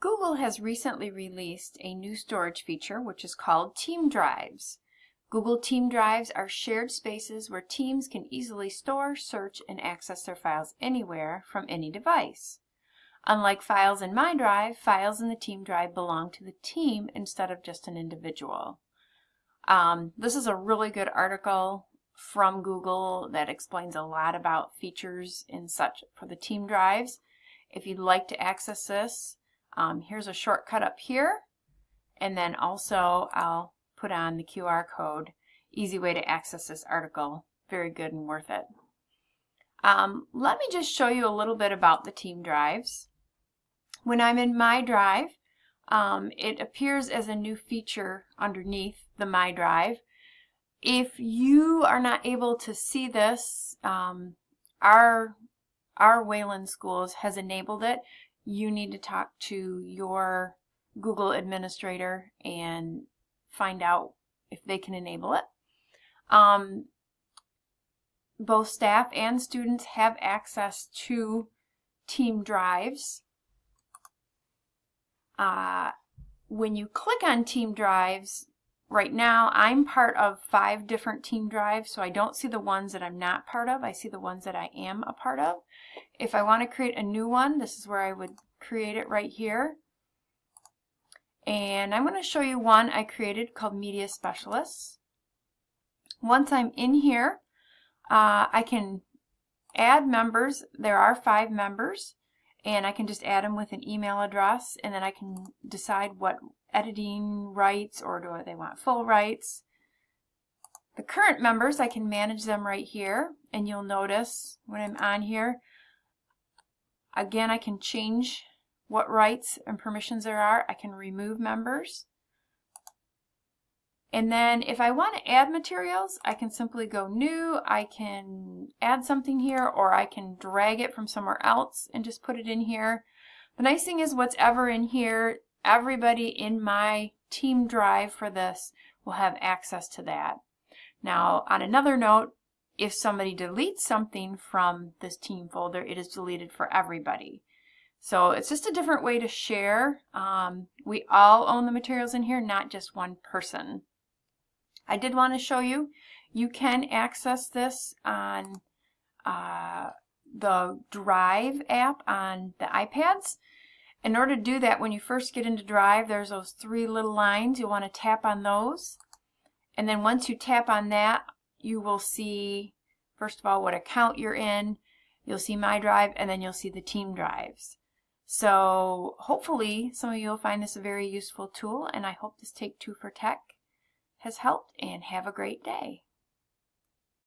Google has recently released a new storage feature which is called Team Drives. Google Team Drives are shared spaces where teams can easily store, search, and access their files anywhere from any device. Unlike files in My Drive, files in the Team Drive belong to the team instead of just an individual. Um, this is a really good article from Google that explains a lot about features and such for the Team Drives. If you'd like to access this, um, here's a shortcut up here. And then also I'll put on the QR code. Easy way to access this article. Very good and worth it. Um, let me just show you a little bit about the team drives. When I'm in My Drive, um, it appears as a new feature underneath the My Drive. If you are not able to see this, um, our, our Wayland Schools has enabled it you need to talk to your Google administrator and find out if they can enable it. Um, both staff and students have access to team drives. Uh, when you click on team drives, right now I'm part of five different team drives, so I don't see the ones that I'm not part of. I see the ones that I am a part of. If I want to create a new one, this is where I would create it right here. And I'm going to show you one I created called Media Specialists. Once I'm in here, uh, I can add members. There are five members and I can just add them with an email address and then I can decide what editing rights or do they want full rights. The current members, I can manage them right here and you'll notice when I'm on here, again I can change what rights and permissions there are. I can remove members. And then if I want to add materials, I can simply go new, I can add something here, or I can drag it from somewhere else and just put it in here. The nice thing is what's ever in here, everybody in my team drive for this will have access to that. Now, on another note, if somebody deletes something from this team folder, it is deleted for everybody. So it's just a different way to share. Um, we all own the materials in here, not just one person. I did want to show you, you can access this on uh, the Drive app on the iPads. In order to do that, when you first get into Drive, there's those three little lines. You'll want to tap on those. And then once you tap on that, you will see, first of all, what account you're in. You'll see My Drive, and then you'll see the team drives. So hopefully some of you will find this a very useful tool and I hope this Take Two for Tech has helped and have a great day.